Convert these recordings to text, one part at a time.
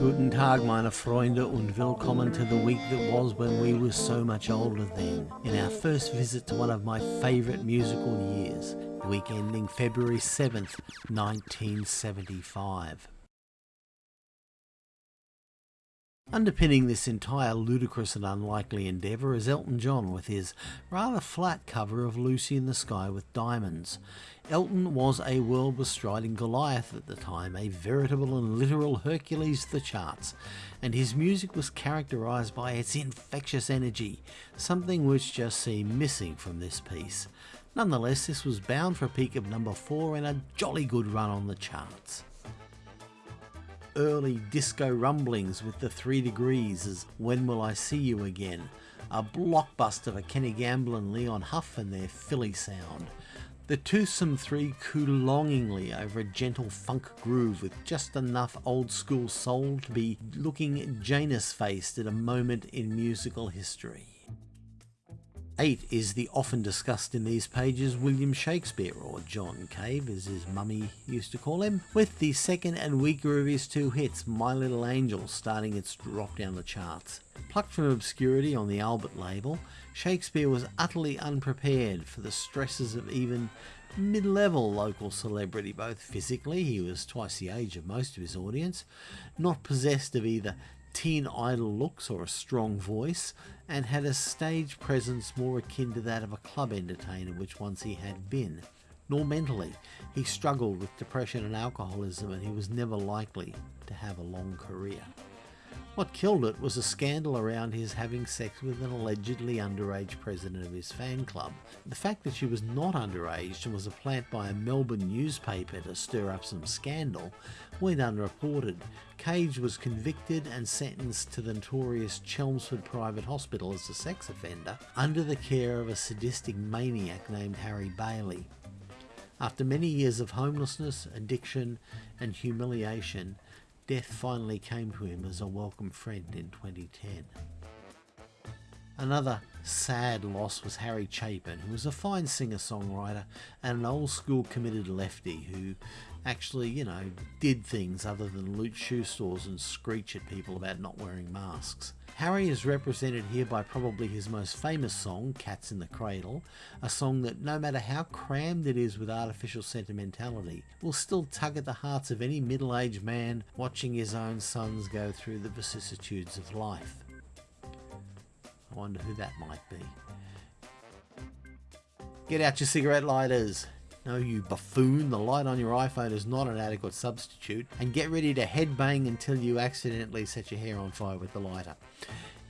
Guten Tag, meine Freunde, und willkommen to the week that was when we were so much older then. In our first visit to one of my favourite musical years, the week ending February 7th, 1975. Underpinning this entire ludicrous and unlikely endeavour is Elton John with his rather flat cover of Lucy in the Sky with Diamonds. Elton was a world bestriding Goliath at the time, a veritable and literal Hercules of the charts, and his music was characterised by its infectious energy, something which just seemed missing from this piece. Nonetheless, this was bound for a peak of number 4 and a jolly good run on the charts early disco rumblings with the Three Degrees as When Will I See You Again, a blockbuster for Kenny Gamble and Leon Huff and their Philly sound. The Toothsome Three coo longingly over a gentle funk groove with just enough old school soul to be looking Janus faced at a moment in musical history. 8 is the often discussed in these pages William Shakespeare, or John Cave as his mummy used to call him, with the second and weaker of his two hits, My Little Angel, starting its drop down the charts. Plucked from obscurity on the Albert label, Shakespeare was utterly unprepared for the stresses of even mid-level local celebrity, both physically, he was twice the age of most of his audience, not possessed of either teen idol looks or a strong voice, and had a stage presence more akin to that of a club entertainer, which once he had been. Nor mentally, he struggled with depression and alcoholism, and he was never likely to have a long career. What killed it was a scandal around his having sex with an allegedly underage president of his fan club. The fact that she was not underage and was a plant by a Melbourne newspaper to stir up some scandal went unreported. Cave was convicted and sentenced to the notorious Chelmsford Private Hospital as a sex offender under the care of a sadistic maniac named Harry Bailey. After many years of homelessness, addiction, and humiliation, death finally came to him as a welcome friend in 2010. Another sad loss was Harry Chapin, who was a fine singer-songwriter and an old-school committed lefty who actually, you know, did things other than loot shoe stores and screech at people about not wearing masks. Harry is represented here by probably his most famous song, Cats in the Cradle, a song that, no matter how crammed it is with artificial sentimentality, will still tug at the hearts of any middle aged man watching his own sons go through the vicissitudes of life. I wonder who that might be. Get out your cigarette lighters! No, you buffoon, the light on your iPhone is not an adequate substitute, and get ready to headbang until you accidentally set your hair on fire with the lighter.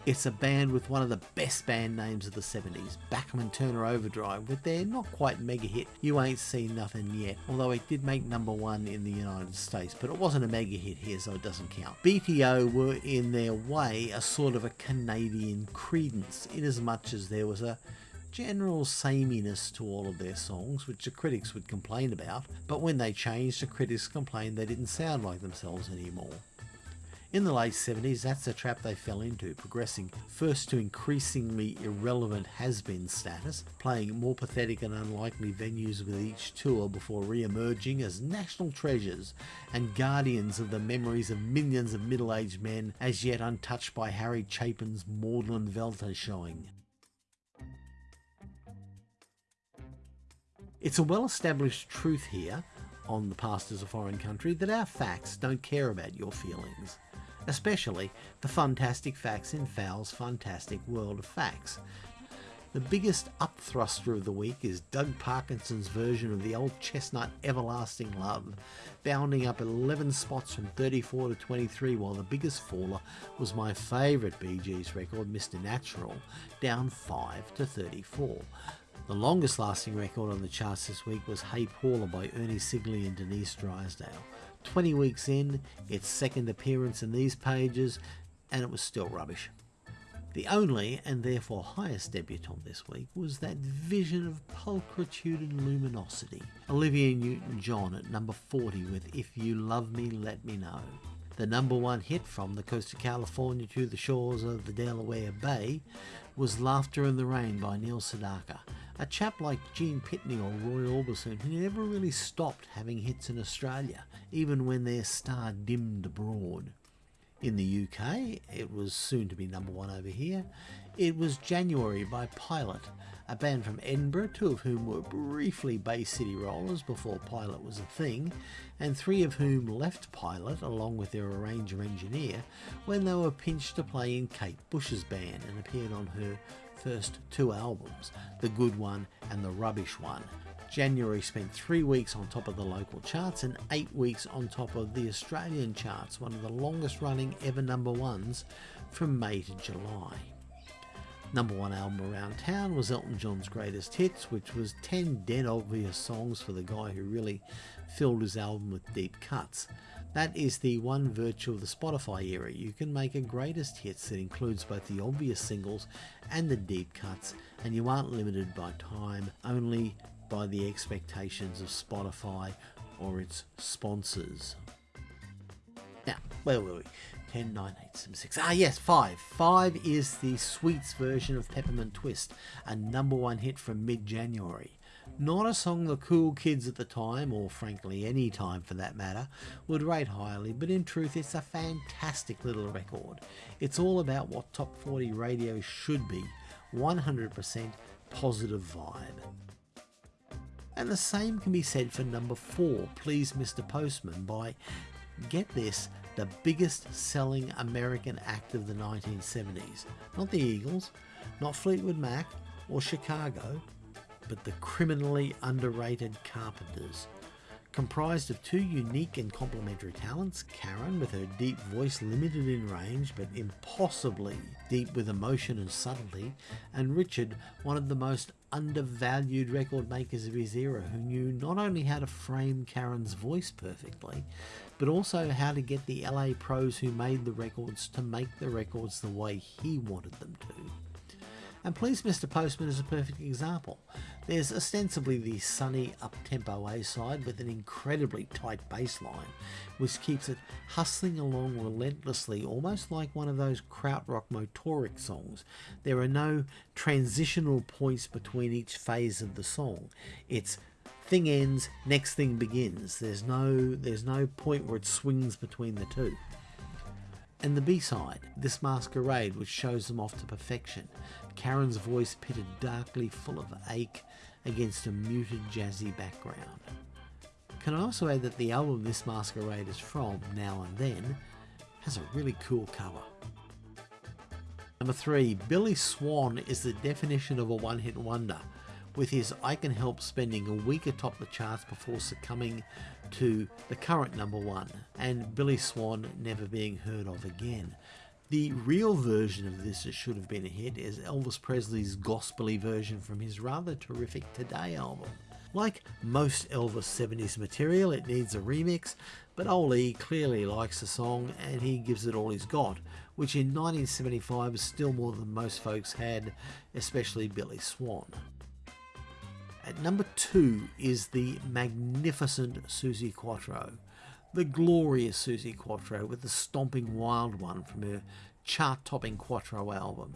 It's a band with one of the best band names of the 70s, Bachman Turner Overdrive, with their not quite mega hit, You Ain't Seen Nothing Yet, although it did make number one in the United States, but it wasn't a mega hit here, so it doesn't count. BTO were in their way a sort of a Canadian Creedence, in as much as there was a general sameness to all of their songs, which the critics would complain about, but when they changed, the critics complained they didn't sound like themselves anymore. In the late 70s, that's the trap they fell into, progressing first to increasingly irrelevant has-been status, playing more pathetic and unlikely venues with each tour before re-emerging as national treasures and guardians of the memories of millions of middle-aged men as yet untouched by Harry Chapin's maudlin Weltanschauung. It's a well-established truth here on The Past is a Foreign Country that our facts don't care about your feelings, especially the fantastic facts in Fowl's fantastic world of facts. The biggest upthruster of the week is Doug Parkinson's version of the old chestnut Everlasting Love, bounding up 11 spots from 34 to 23, while the biggest faller was my favourite Bee Gees record, Mr. Natural, down 5 to 34. The longest lasting record on the charts this week was Hey Paula by Ernie Sigley and Denise Drysdale. 20 weeks in, its second appearance in these pages, and it was still rubbish. The only, and therefore highest debutante this week, was that vision of pulchritude and luminosity, Olivia Newton-John at number 40 with If You Love Me, Let Me Know. The number one hit from the coast of California to the shores of the Delaware Bay was Laughter in the Rain by Neil Sedaka, a chap like Gene Pitney or Roy Orbison who never really stopped having hits in Australia, even when their star dimmed abroad. In the UK, it was soon to be number one over here. It was January by Pilot, a band from Edinburgh, two of whom were briefly Bay City Rollers before Pilot was a thing, and three of whom left Pilot along with their arranger engineer when they were pinched to play in Kate Bush's band and appeared on her first two albums, The Good One and The Rubbish One. January spent three weeks on top of the local charts and eight weeks on top of the Australian charts, one of the longest running ever number ones from May to July. Number one album around town was Elton John's Greatest Hits, which was 10 dead obvious songs for the guy who really filled his album with deep cuts. That is the one virtue of the Spotify era. You can make a greatest hits that includes both the obvious singles and the deep cuts, and you aren't limited by time, only by the expectations of Spotify or its sponsors. Now, where were we? 10, 9, 8, 7, 6. Ah, yes, 5. 5 is the Sweets version of Peppermint Twist, a number one hit from mid January. Not a song the cool kids at the time, or frankly any time for that matter, would rate highly, but in truth it's a fantastic little record. It's all about what top 40 radio should be 100% positive vibe. And the same can be said for number 4, Please Mr. Postman, by, get this, the biggest selling American act of the 1970s. Not the Eagles, not Fleetwood Mac or Chicago, but the criminally underrated Carpenters. Comprised of two unique and complementary talents, Karen with her deep voice limited in range but impossibly deep with emotion and subtlety, and Richard, one of the most undervalued record makers of his era who knew not only how to frame Karen's voice perfectly, but also how to get the LA pros who made the records to make the records the way he wanted them to. And Please Mr. Postman is a perfect example. There's ostensibly the sunny up-tempo A-side with an incredibly tight bass line, which keeps it hustling along relentlessly, almost like one of those krautrock motorik songs. There are no transitional points between each phase of the song. It's thing ends, next thing begins. There's no there's no point where it swings between the two. And the B-side, This Masquerade, which shows them off to perfection. Karen's voice pitted darkly full of ache against a muted jazzy background. Can I also add that the album This Masquerade is from, Now and Then, has a really cool cover. Number 3. Billy Swan is the definition of a one-hit wonder with his I Can Help spending a week atop the charts before succumbing to the current number one, and Billy Swan never being heard of again. The real version of this that should have been a hit is Elvis Presley's gospely version from his rather terrific Today album. Like most Elvis 70s material, it needs a remix, but Ole clearly likes the song and he gives it all he's got, which in 1975 is still more than most folks had, especially Billy Swan. At number two is the magnificent Suzi Quatro, the glorious Suzi Quatro with the stomping wild one from her chart-topping Quatro album.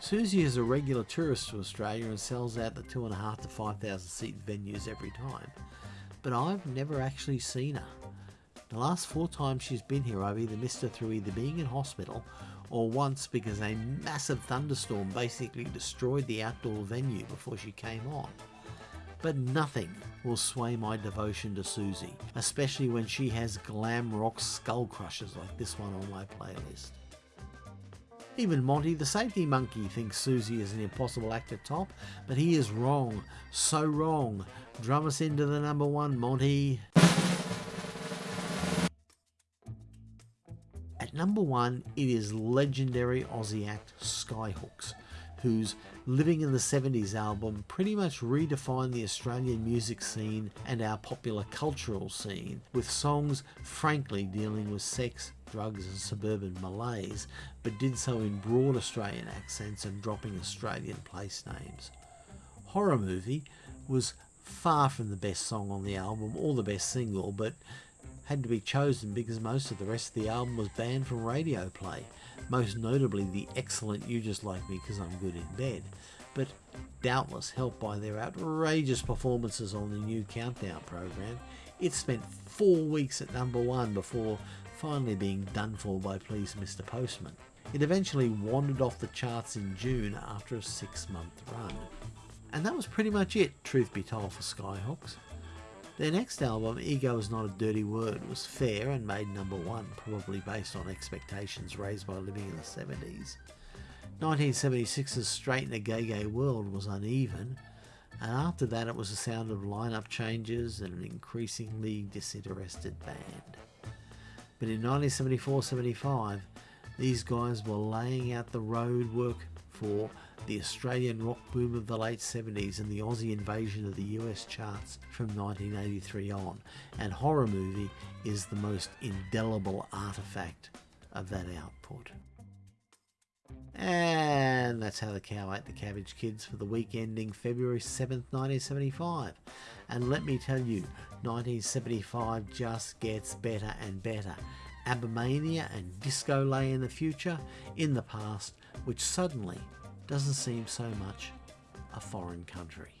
Suzi is a regular tourist to Australia and sells out the two and a half to five thousand seat venues every time, but I've never actually seen her. The last four times she's been here, I've either missed her through either being in hospital or once because a massive thunderstorm basically destroyed the outdoor venue before she came on. But nothing will sway my devotion to Suzi, especially when she has glam rock skull crushers like this one on my playlist. Even Monty the safety monkey thinks Suzi is an impossible act to top, but he is wrong, so wrong. Drum us into the number one, Monty. At number one, it is legendary Aussie act Skyhooks whose Living in the 70s album pretty much redefined the Australian music scene and our popular cultural scene, with songs frankly dealing with sex, drugs, and suburban malaise, but did so in broad Australian accents and dropping Australian place names. Horror Movie was far from the best song on the album or the best single, but had to be chosen because most of the rest of the album was banned from radio play, most notably the excellent You Just Like Me Because I'm Good in Bed, but doubtless helped by their outrageous performances on the new Countdown program. It spent four weeks at number one before finally being done for by Please Mr. Postman. It eventually wandered off the charts in June after a six month run. And that was pretty much it, truth be told, for Skyhooks. Their next album, Ego is Not a Dirty Word, was fair and made number one, probably based on expectations raised by living in the 70s. 1976's Straight in a Gay Gay World was uneven, and after that it was a sound of lineup changes and an increasingly disinterested band. But in 1974-75, these guys were laying out the road work for the Australian rock boom of the late 70s and the Aussie invasion of the US charts from 1983 on, and Horror Movie is the most indelible artifact of that output. And that's how the cow ate the cabbage kids for the week ending February 7th, 1975. And let me tell you, 1975 just gets better and better. Abbamania and disco lay in the future, in the past, which suddenly doesn't seem so much a foreign country.